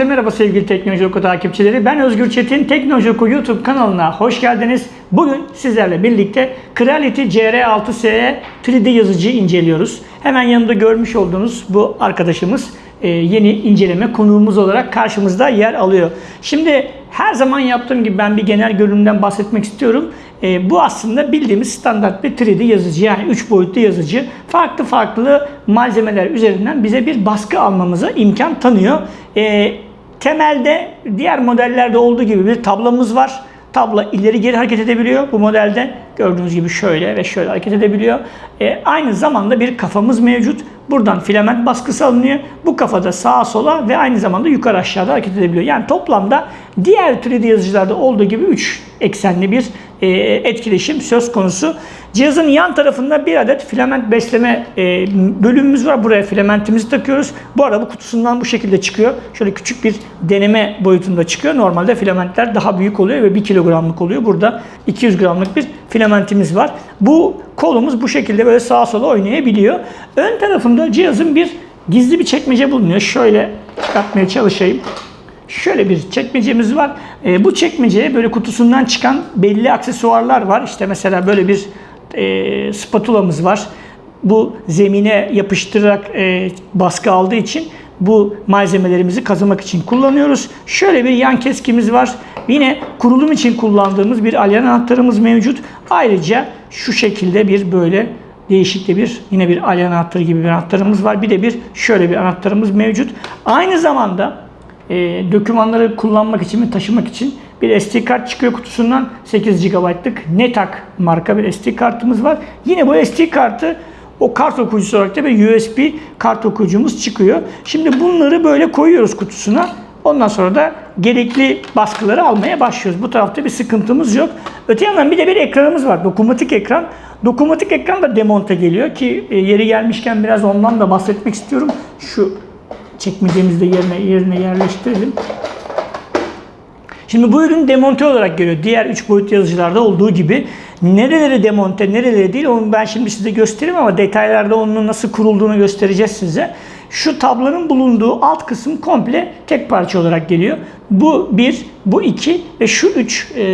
Herkese merhaba sevgili Teknoloji Oku takipçileri. Ben Özgür Çetin. Teknoloji Oku YouTube kanalına hoş geldiniz. Bugün sizlerle birlikte Creality CR6SE 3D yazıcı inceliyoruz. Hemen yanında görmüş olduğunuz bu arkadaşımız e, yeni inceleme konuğumuz olarak karşımızda yer alıyor. Şimdi her zaman yaptığım gibi ben bir genel görünümden bahsetmek istiyorum. E, bu aslında bildiğimiz standart bir 3D yazıcı yani 3 boyutlu yazıcı. Farklı farklı malzemeler üzerinden bize bir baskı almamıza imkan tanıyor. E, temelde diğer modellerde olduğu gibi bir tablamız var. Tabla ileri geri hareket edebiliyor bu modelde. Gördüğünüz gibi şöyle ve şöyle hareket edebiliyor. E, aynı zamanda bir kafamız mevcut. Buradan filament baskısı alınıyor. Bu kafada sağa sola ve aynı zamanda yukarı aşağıda hareket edebiliyor. Yani toplamda diğer 3D yazıcılarda olduğu gibi 3 eksenli bir e, etkileşim söz konusu. Cihazın yan tarafında bir adet filament besleme e, bölümümüz var. Buraya filamentimizi takıyoruz. Bu arada bu kutusundan bu şekilde çıkıyor. Şöyle küçük bir deneme boyutunda çıkıyor. Normalde filamentler daha büyük oluyor ve 1 kilogramlık oluyor. Burada 200 gramlık bir filamentimiz var. Bu kolumuz bu şekilde böyle sağa sola oynayabiliyor. Ön tarafında cihazın bir gizli bir çekmece bulunuyor. Şöyle çıkartmaya çalışayım. Şöyle bir çekmecemiz var. E, bu çekmeceye böyle kutusundan çıkan belli aksesuarlar var. İşte mesela böyle bir e, spatulamız var. Bu zemine yapıştırarak e, baskı aldığı için bu malzemelerimizi kazımak için kullanıyoruz. Şöyle bir yan keskimiz var. Yine kurulum için kullandığımız bir alyan anahtarımız mevcut. Ayrıca şu şekilde bir böyle değişik de bir yine bir alyan anahtarı gibi bir anahtarımız var. Bir de bir şöyle bir anahtarımız mevcut. Aynı zamanda e, dokümanları kullanmak için ve taşımak için bir SD kart çıkıyor kutusundan. 8 GB'lık Netak marka bir SD kartımız var. Yine bu SD kartı o kart okuyucusu olarak da bir USB kart okuyucumuz çıkıyor. Şimdi bunları böyle koyuyoruz kutusuna. Ondan sonra da gerekli baskıları almaya başlıyoruz. Bu tarafta bir sıkıntımız yok. Öte yandan bir de bir ekranımız var. Dokunmatik ekran. Dokunmatik ekran da demonte geliyor ki e, yeri gelmişken biraz ondan da bahsetmek istiyorum. Şu çekmecemizde yerine yerine yerleştirelim. Şimdi bu ürün demonte olarak geliyor. Diğer 3 boyut yazıcılarda olduğu gibi. Nereleri demonte, nereleri değil onu ben şimdi size göstereyim ama detaylarda onun nasıl kurulduğunu göstereceğiz size. Şu tablanın bulunduğu alt kısım komple tek parça olarak geliyor. Bu bir, bu iki ve şu üç e,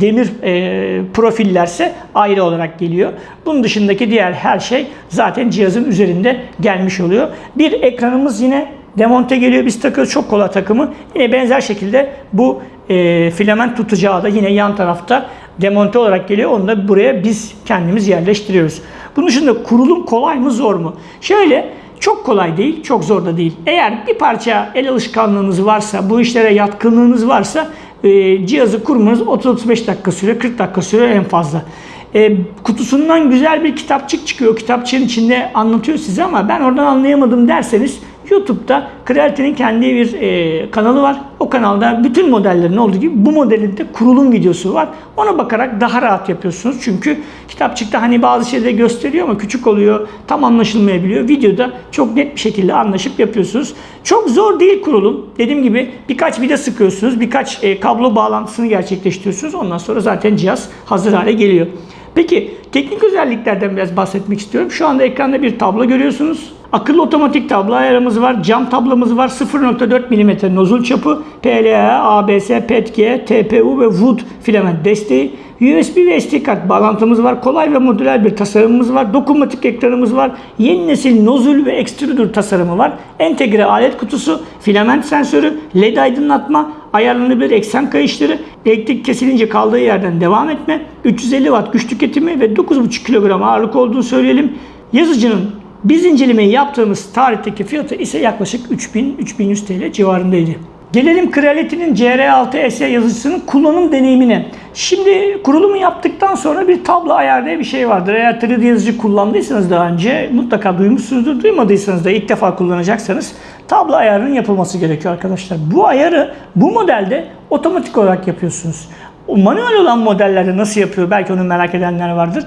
demir e, profillerse ayrı olarak geliyor. Bunun dışındaki diğer her şey zaten cihazın üzerinde gelmiş oluyor. Bir ekranımız yine demonte geliyor. Biz takıyoruz çok kolay takımı. Yine benzer şekilde bu e, filament tutacağı da yine yan tarafta demonte olarak geliyor. Onu da buraya biz kendimiz yerleştiriyoruz. Bunun dışında kurulum kolay mı zor mu? Şöyle çok kolay değil, çok zor da değil. Eğer bir parça el alışkanlığınız varsa, bu işlere yatkınlığınız varsa e, cihazı kurmanız 30-35 dakika sürüyor, 40 dakika sürüyor en fazla. E, kutusundan güzel bir kitapçık çıkıyor. Kitapçığın içinde anlatıyor size ama ben oradan anlayamadım derseniz YouTube'da Creality'nin kendi bir e, kanalı var. O kanalda bütün modellerin olduğu gibi bu modelin de kurulum videosu var. Ona bakarak daha rahat yapıyorsunuz. Çünkü kitapçıkta hani bazı şeyleri gösteriyor ama küçük oluyor. Tam anlaşılmayabiliyor. Videoda çok net bir şekilde anlaşıp yapıyorsunuz. Çok zor değil kurulum. Dediğim gibi birkaç vida sıkıyorsunuz. Birkaç e, kablo bağlantısını gerçekleştiriyorsunuz. Ondan sonra zaten cihaz hazır hale geliyor. Peki teknik özelliklerden biraz bahsetmek istiyorum. Şu anda ekranda bir tablo görüyorsunuz. Akıllı otomatik tablo ayarımız var. Cam tablamız var. 0.4 mm nozul çapı. PLA, ABS, PETG, TPU ve Wood filament desteği. USB ve SD kart bağlantımız var. Kolay ve modüler bir tasarımımız var. Dokunmatik ekranımız var. Yeni nesil nozul ve extruder tasarımı var. Entegre alet kutusu, filament sensörü, LED aydınlatma, ayarlanabilir eksen kayışları, elektrik kesilince kaldığı yerden devam etme, 350 watt güç tüketimi ve 9,5 kilogram ağırlık olduğunu söyleyelim. Yazıcının biz incelemeyi yaptığımız tarihteki fiyatı ise yaklaşık 3000-3100 TL civarındaydı. Gelelim Creality'nin CR6S yazıcısının kullanım deneyimine. Şimdi kurulumu yaptıktan sonra bir tablo ayar diye bir şey vardır. Eğer 3D yazıcı kullandıysanız daha önce mutlaka duymuşsunuzdur. Duymadıysanız da ilk defa kullanacaksanız tablo ayarının yapılması gerekiyor arkadaşlar. Bu ayarı bu modelde otomatik olarak yapıyorsunuz. O manuel olan modellerde nasıl yapıyor belki onu merak edenler vardır.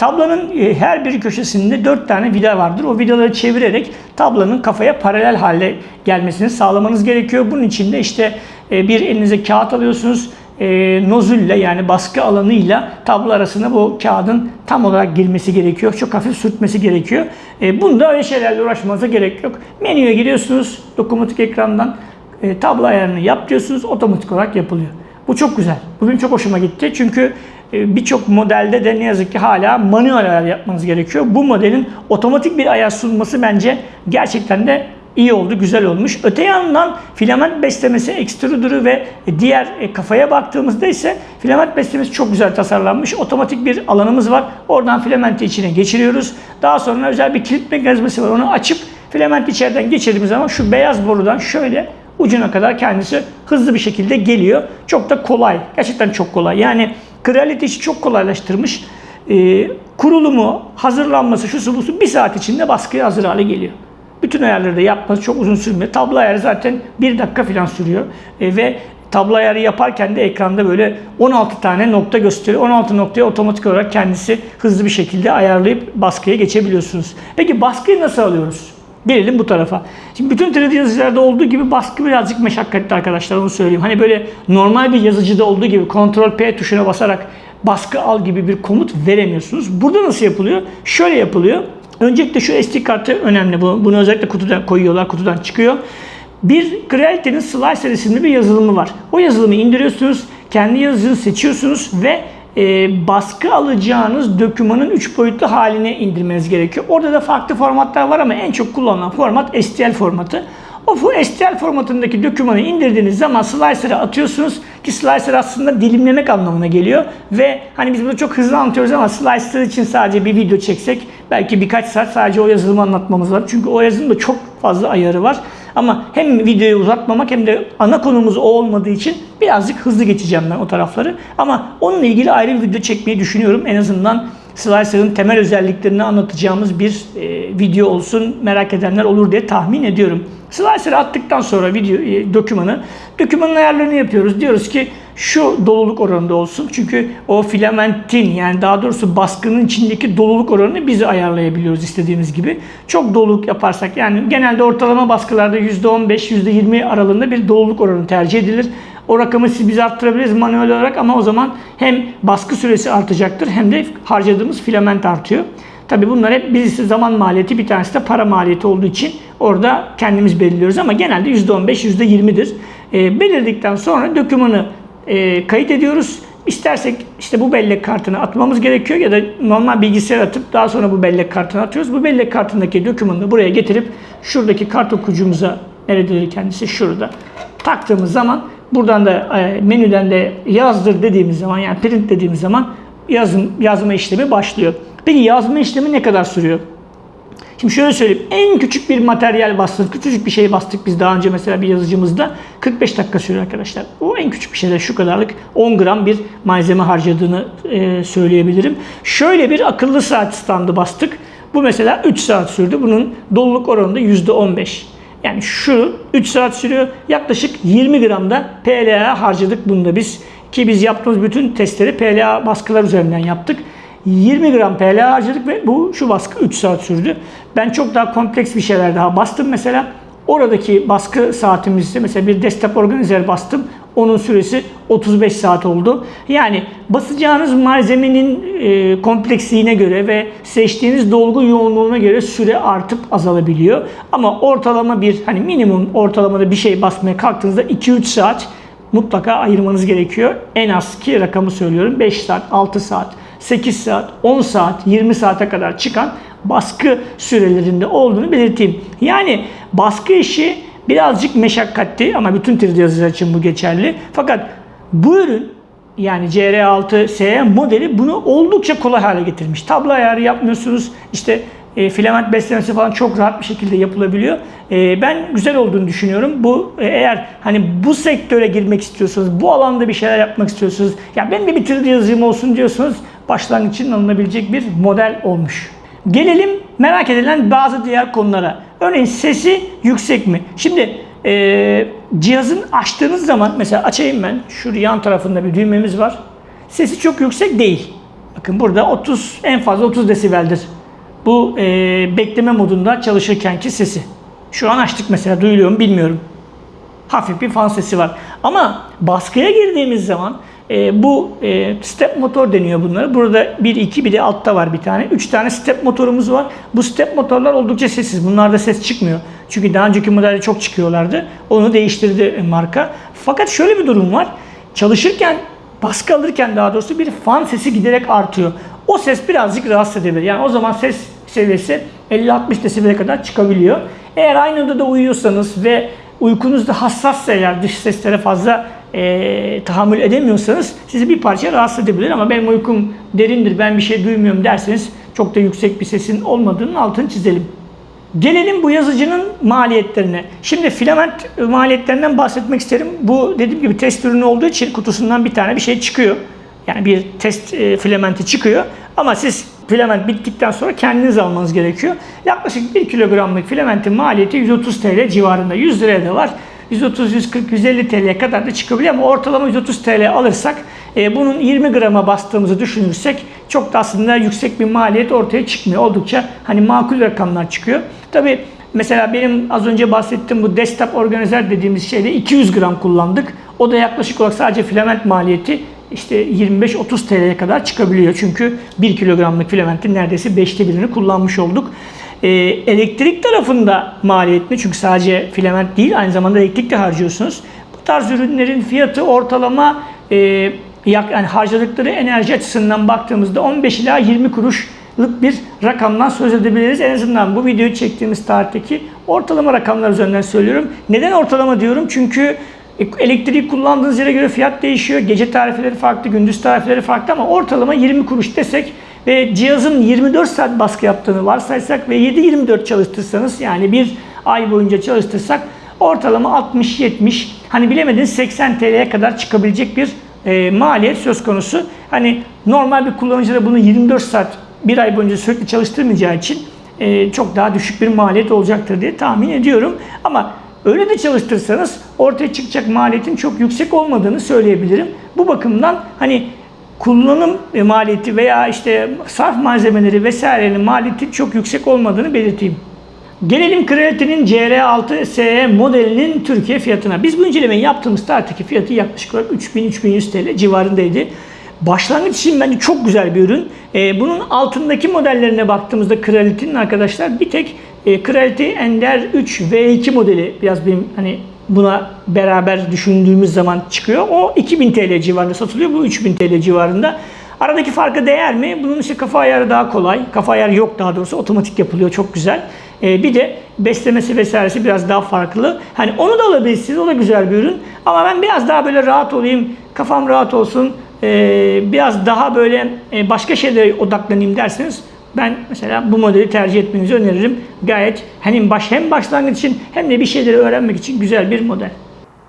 Tablonun e, her bir köşesinde 4 tane vida vardır. O vidaları çevirerek tablonun kafaya paralel hale gelmesini sağlamanız gerekiyor. Bunun için de işte e, bir elinize kağıt alıyorsunuz. E, nozülle yani baskı alanıyla tablo arasında bu kağıdın tam olarak girmesi gerekiyor. Çok hafif sürtmesi gerekiyor. Bunda öyle şeylerle uğraşmanıza gerek yok. Menüye giriyorsunuz dokunmatik ekrandan tablo ayarını yap diyorsunuz otomatik olarak yapılıyor. Bu çok güzel. Bugün çok hoşuma gitti çünkü birçok modelde de ne yazık ki hala manuel ayar yapmanız gerekiyor. Bu modelin otomatik bir ayar sunması bence gerçekten de iyi oldu, güzel olmuş. Öte yandan filament beslemesi, extruder'ı ve diğer e, kafaya baktığımızda ise filament beslemesi çok güzel tasarlanmış. Otomatik bir alanımız var. Oradan filamenti içine geçiriyoruz. Daha sonra özel bir kilit mekanizması var. Onu açıp filament içeriden geçirdiğimiz zaman şu beyaz borudan şöyle ucuna kadar kendisi hızlı bir şekilde geliyor. Çok da kolay. Gerçekten çok kolay. Yani kraliyet işi çok kolaylaştırmış. Ee, kurulumu, hazırlanması, şu busu bir saat içinde baskıya hazır hale geliyor. Bütün ayarları da yapması çok uzun sürmüyor. Tablo ayarı zaten bir dakika falan sürüyor. E, ve tablo ayarı yaparken de ekranda böyle 16 tane nokta gösteriyor. 16 noktaya otomatik olarak kendisi hızlı bir şekilde ayarlayıp baskıya geçebiliyorsunuz. Peki baskıyı nasıl alıyoruz? Gelelim bu tarafa. Şimdi bütün 3D yazıcılarda olduğu gibi baskı birazcık meşakkatli arkadaşlar onu söyleyeyim. Hani böyle normal bir yazıcıda olduğu gibi Ctrl P tuşuna basarak baskı al gibi bir komut veremiyorsunuz. Burada nasıl yapılıyor? Şöyle yapılıyor. Öncelikle şu SD kartı önemli. Bunu özellikle kutudan koyuyorlar, kutudan çıkıyor. Bir Creality'nin Slicer isimli bir yazılımı var. O yazılımı indiriyorsunuz, kendi yazıcınızı seçiyorsunuz ve e, baskı alacağınız dokümanın 3 boyutlu haline indirmeniz gerekiyor. Orada da farklı formatlar var ama en çok kullanılan format STL formatı. O STL formatındaki dokümanı indirdiğiniz zaman slicer'a atıyorsunuz ki slicer aslında dilimlemek anlamına geliyor ve hani biz bunu çok hızlı anlatıyoruz ama slicer için sadece bir video çeksek belki birkaç saat sadece o yazılımı anlatmamız var. Çünkü o yazılımda çok fazla ayarı var. Ama hem videoyu uzatmamak hem de ana konumuz o olmadığı için birazcık hızlı geçeceğim ben o tarafları. Ama onunla ilgili ayrı bir video çekmeyi düşünüyorum. En azından Slicer'ın temel özelliklerini anlatacağımız bir e, video olsun merak edenler olur diye tahmin ediyorum. Slicer'ı attıktan sonra video e, dokümanı, dokümanın ayarlarını yapıyoruz. Diyoruz ki şu doluluk oranında olsun. Çünkü o filamentin yani daha doğrusu baskının içindeki doluluk oranını biz ayarlayabiliyoruz istediğimiz gibi. Çok doluluk yaparsak yani genelde ortalama baskılarda %15, %20 aralığında bir doluluk oranı tercih edilir. O rakamı siz biz arttırabiliriz manuel olarak ama o zaman hem baskı süresi artacaktır hem de harcadığımız filament artıyor. Tabi bunlar hep birisi zaman maliyeti bir tanesi de para maliyeti olduğu için orada kendimiz belirliyoruz ama genelde %15 %20'dir. E, belirledikten sonra dokümanı e, kayıt ediyoruz. İstersek işte bu bellek kartını atmamız gerekiyor ya da normal bilgisayar atıp daha sonra bu bellek kartını atıyoruz. Bu bellek kartındaki dokümanı buraya getirip şuradaki kart okuyucumuza nerededir kendisi şurada taktığımız zaman buradan da e, menüden de yazdır dediğimiz zaman yani print dediğimiz zaman yazım, yazma işlemi başlıyor. Peki yazma işlemi ne kadar sürüyor? Şimdi şöyle söyleyeyim. En küçük bir materyal bastık, küçücük bir şey bastık biz daha önce mesela bir yazıcımızda 45 dakika sürüyor arkadaşlar. O en küçük bir şeyde şu kadarlık 10 gram bir malzeme harcadığını e, söyleyebilirim. Şöyle bir akıllı saat standı bastık. Bu mesela 3 saat sürdü. Bunun doluluk oranı da %15. Yani şu 3 saat sürüyor. Yaklaşık 20 gram da PLA harcadık bunda biz. Ki biz yaptığımız bütün testleri PLA baskılar üzerinden yaptık. 20 gram PLA harcadık ve bu şu baskı 3 saat sürdü. Ben çok daha kompleks bir şeyler daha bastım mesela. Oradaki baskı saatimizde mesela bir desktop organizer bastım. Onun süresi 35 saat oldu. Yani basacağınız malzemenin e, kompleksliğine göre ve seçtiğiniz dolgu yoğunluğuna göre süre artıp azalabiliyor. Ama ortalama bir hani minimum ortalamada bir şey basmaya kalktığınızda 2-3 saat mutlaka ayırmanız gerekiyor. En az ki rakamı söylüyorum 5 saat, 6 saat. 8 saat, 10 saat, 20 saate kadar çıkan baskı sürelerinde olduğunu belirteyim. Yani baskı işi birazcık meşakkatli ama bütün 3D yazıcılar için bu geçerli. Fakat bu ürün yani CR6SE modeli bunu oldukça kolay hale getirmiş. Tablo ayarı yapmıyorsunuz. İşte e, filament beslemesi falan çok rahat bir şekilde yapılabiliyor. E, ben güzel olduğunu düşünüyorum. Bu e, eğer hani bu sektöre girmek istiyorsanız, bu alanda bir şeyler yapmak istiyorsanız, ya ben bir bitirdi yazayım olsun diyorsanız başlangıç için alınabilecek bir model olmuş. Gelelim merak edilen bazı diğer konulara. Örneğin sesi yüksek mi? Şimdi e, cihazın açtığınız zaman mesela açayım ben. Şurada yan tarafında bir düğmemiz var. Sesi çok yüksek değil. Bakın burada 30 en fazla 30 desibeldir. Bu e, bekleme modunda çalışırkenki sesi. Şu an açtık mesela duyuluyor mu bilmiyorum. Hafif bir fan sesi var. Ama baskıya girdiğimiz zaman E, bu e, step motor deniyor bunlara. Burada bir iki bir de altta var bir tane. Üç tane step motorumuz var. Bu step motorlar oldukça sessiz. Bunlarda ses çıkmıyor. Çünkü daha önceki modelde çok çıkıyorlardı. Onu değiştirdi marka. Fakat şöyle bir durum var. Çalışırken baskı alırken daha doğrusu bir fan sesi giderek artıyor. O ses birazcık rahatsız edebilir. Yani o zaman ses seviyesi 50-60 desibele kadar çıkabiliyor. Eğer aynı odada uyuyorsanız ve uykunuz da hassassa eğer dış seslere fazla e, tahammül edemiyorsanız sizi bir parça rahatsız edebilir ama benim uykum derindir ben bir şey duymuyorum derseniz çok da yüksek bir sesin olmadığının altını çizelim. Gelelim bu yazıcının maliyetlerine. Şimdi filament maliyetlerinden bahsetmek isterim. Bu dediğim gibi test ürünü olduğu için kutusundan bir tane bir şey çıkıyor. Yani bir test e, filamenti çıkıyor. Ama siz filament bittikten sonra kendiniz almanız gerekiyor. Yaklaşık 1 kilogramlık filamentin maliyeti 130 TL civarında. 100 liraya da var. 130, 140, 150 TL'ye kadar da çıkabiliyor ama ortalama 130 TL alırsak e, bunun 20 grama bastığımızı düşünürsek çok da aslında yüksek bir maliyet ortaya çıkmıyor. Oldukça hani makul rakamlar çıkıyor. Tabi mesela benim az önce bahsettiğim bu desktop organizer dediğimiz şeyde 200 gram kullandık. O da yaklaşık olarak sadece filament maliyeti işte 25-30 TL'ye kadar çıkabiliyor. Çünkü 1 kilogramlık filamentin neredeyse 5'te birini kullanmış olduk. Ee, elektrik tarafında maliyetli çünkü sadece filament değil aynı zamanda elektrik de harcıyorsunuz. Bu tarz ürünlerin fiyatı ortalama e, yani harcadıkları enerji açısından baktığımızda 15 ila 20 kuruşluk bir rakamdan söz edebiliriz. En azından bu videoyu çektiğimiz tarihteki ortalama rakamlar üzerinden söylüyorum. Neden ortalama diyorum? Çünkü elektriği kullandığınız yere göre fiyat değişiyor. Gece tarifeleri farklı, gündüz tarifeleri farklı ama ortalama 20 kuruş desek ve cihazın 24 saat baskı yaptığını varsaysak ve 7-24 çalıştırsanız yani bir ay boyunca çalıştırsak ortalama 60-70 hani bilemediniz 80 TL'ye kadar çıkabilecek bir e, maliyet söz konusu. Hani normal bir kullanıcı da bunu 24 saat bir ay boyunca sürekli çalıştırmayacağı için e, çok daha düşük bir maliyet olacaktır diye tahmin ediyorum. Ama öyle de çalıştırsanız ortaya çıkacak maliyetin çok yüksek olmadığını söyleyebilirim. Bu bakımdan hani kullanım maliyeti veya işte sarf malzemeleri vesairenin maliyeti çok yüksek olmadığını belirteyim. Gelelim Creality'nin CR6SE modelinin Türkiye fiyatına. Biz bu incelemeyi yaptığımız tarihteki fiyatı yaklaşık olarak 3000-3100 TL civarındaydı. Başlangıç için bence çok güzel bir ürün. Ee, bunun altındaki modellerine baktığımızda Creality'nin arkadaşlar bir tek e, Creality Ender 3 V2 modeli biraz benim hani buna beraber düşündüğümüz zaman çıkıyor. O 2000 TL civarında satılıyor. Bu 3000 TL civarında. Aradaki farkı değer mi? Bunun işte kafa ayarı daha kolay. Kafa ayarı yok daha doğrusu. Otomatik yapılıyor. Çok güzel. Ee, bir de beslemesi vesairesi biraz daha farklı. Hani onu da alabilirsiniz. O da güzel bir ürün. Ama ben biraz daha böyle rahat olayım. Kafam rahat olsun. Ee, biraz daha böyle e, başka şeylere odaklanayım derseniz ben mesela bu modeli tercih etmenizi öneririm. Gayet hem baş hem başlangıç için hem de bir şeyleri öğrenmek için güzel bir model.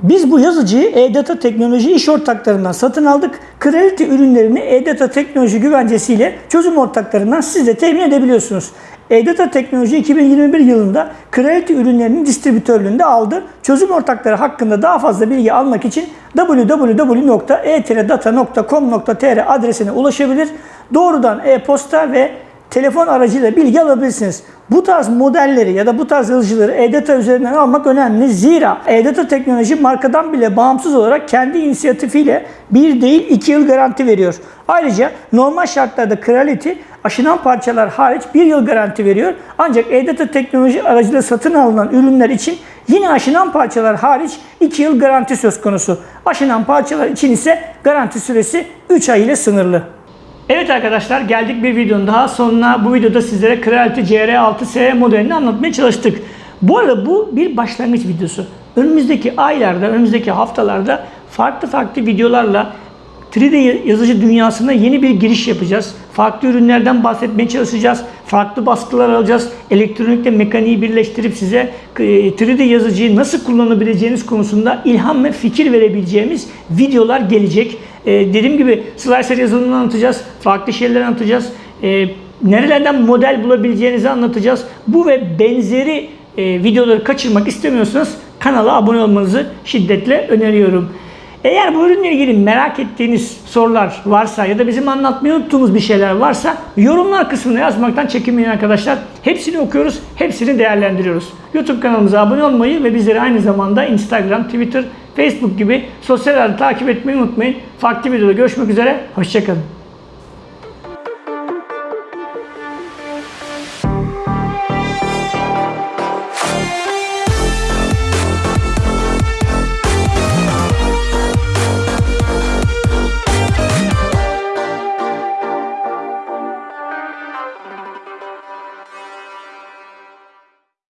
Biz bu yazıcıyı E-Data Teknoloji iş ortaklarından satın aldık. Creality ürünlerini E-Data Teknoloji güvencesiyle çözüm ortaklarından siz de temin edebiliyorsunuz. E-Data Teknoloji 2021 yılında Creality ürünlerinin distribütörlüğünde aldı. Çözüm ortakları hakkında daha fazla bilgi almak için www.e-data.com.tr adresine ulaşabilir. Doğrudan e-posta ve telefon aracıyla bilgi alabilirsiniz. Bu tarz modelleri ya da bu tarz yazıcıları E-Data üzerinden almak önemli. Zira E-Data teknoloji markadan bile bağımsız olarak kendi inisiyatifiyle bir değil iki yıl garanti veriyor. Ayrıca normal şartlarda Creality aşınan parçalar hariç bir yıl garanti veriyor. Ancak E-Data teknoloji aracıyla satın alınan ürünler için yine aşınan parçalar hariç 2 yıl garanti söz konusu. Aşınan parçalar için ise garanti süresi 3 ay ile sınırlı. Evet arkadaşlar geldik bir videonun daha sonuna. Bu videoda sizlere Creality CR6S modelini anlatmaya çalıştık. Bu arada bu bir başlangıç videosu. Önümüzdeki aylarda, önümüzdeki haftalarda farklı farklı videolarla 3D yazıcı dünyasına yeni bir giriş yapacağız. Farklı ürünlerden bahsetmeye çalışacağız. Farklı baskılar alacağız. Elektronikle mekaniği birleştirip size 3D e, yazıcıyı nasıl kullanabileceğiniz konusunda ilham ve fikir verebileceğimiz videolar gelecek. Ee, dediğim gibi slicer yazılımını anlatacağız. Farklı şeyler anlatacağız. Ee, nerelerden model bulabileceğinizi anlatacağız. Bu ve benzeri e, videoları kaçırmak istemiyorsanız kanala abone olmanızı şiddetle öneriyorum. Eğer bu ürünle ilgili merak ettiğiniz sorular varsa ya da bizim anlatmayı unuttuğumuz bir şeyler varsa yorumlar kısmına yazmaktan çekinmeyin arkadaşlar. Hepsini okuyoruz, hepsini değerlendiriyoruz. YouTube kanalımıza abone olmayı ve bizleri aynı zamanda Instagram, Twitter Facebook gibi sosyal ağları takip etmeyi unutmayın. Farklı videoda görüşmek üzere. Hoşçakalın.